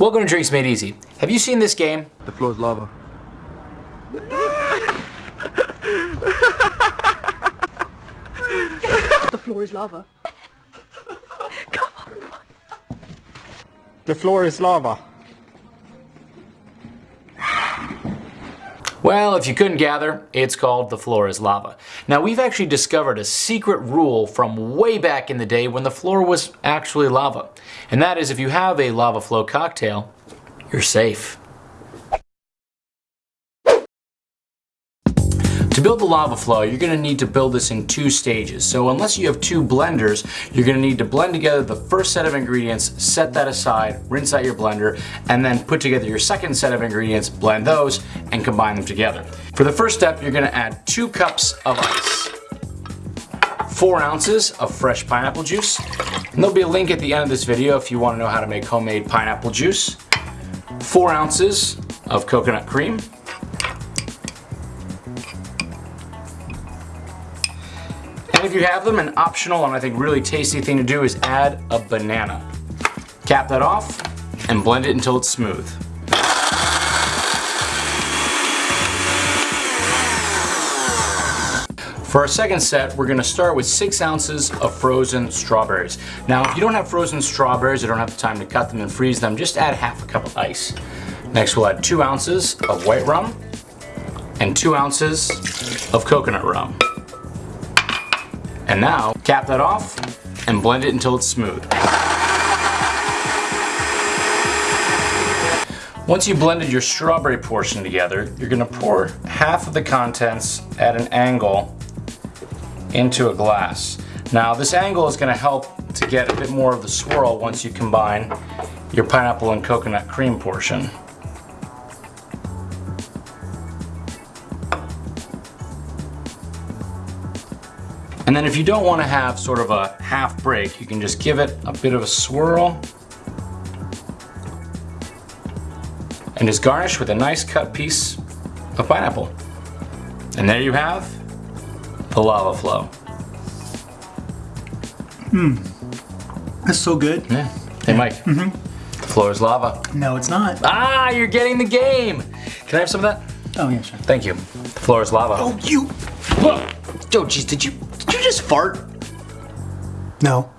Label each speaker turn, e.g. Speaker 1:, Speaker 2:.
Speaker 1: Welcome to Drinks Made Easy. Have you seen this game?
Speaker 2: The floor is lava.
Speaker 3: The floor is lava.
Speaker 4: The floor is lava.
Speaker 1: Well, if you couldn't gather, it's called The Floor is Lava. Now, we've actually discovered a secret rule from way back in the day when the floor was actually lava. And that is if you have a lava flow cocktail, you're safe. To build the lava flow, you're going to need to build this in two stages. So unless you have two blenders, you're going to need to blend together the first set of ingredients, set that aside, rinse out your blender, and then put together your second set of ingredients, blend those, and combine them together. For the first step, you're going to add two cups of ice. 4 ounces of fresh pineapple juice. And there'll be a link at the end of this video if you want to know how to make homemade pineapple juice. 4 ounces of coconut cream. And if you have them, an optional and I think really tasty thing to do is add a banana. Cap that off and blend it until it's smooth. For our second set, we're gonna start with six ounces of frozen strawberries. Now, if you don't have frozen strawberries, you don't have the time to cut them and freeze them, just add half a cup of ice. Next, we'll add two ounces of white rum and two ounces of coconut rum. And now, cap that off and blend it until it's smooth. Once you've blended your strawberry portion together, you're gonna pour half of the contents at an angle into a glass. Now this angle is gonna help to get a bit more of the swirl once you combine your pineapple and coconut cream portion. And then if you don't want to have sort of a half break, you can just give it a bit of a swirl. And just garnish with a nice cut piece of pineapple. And there you have the lava flow.
Speaker 5: Mmm. That's so good.
Speaker 1: Yeah. Hey Mike.
Speaker 5: Mm-hmm.
Speaker 1: The floor is lava.
Speaker 5: No, it's not.
Speaker 1: Ah, you're getting the game. Can I have some of that?
Speaker 5: Oh, yeah, sure.
Speaker 1: Thank you. The floor is lava.
Speaker 5: Oh, you.
Speaker 1: Oh, geez, did you did you just fart?
Speaker 5: No.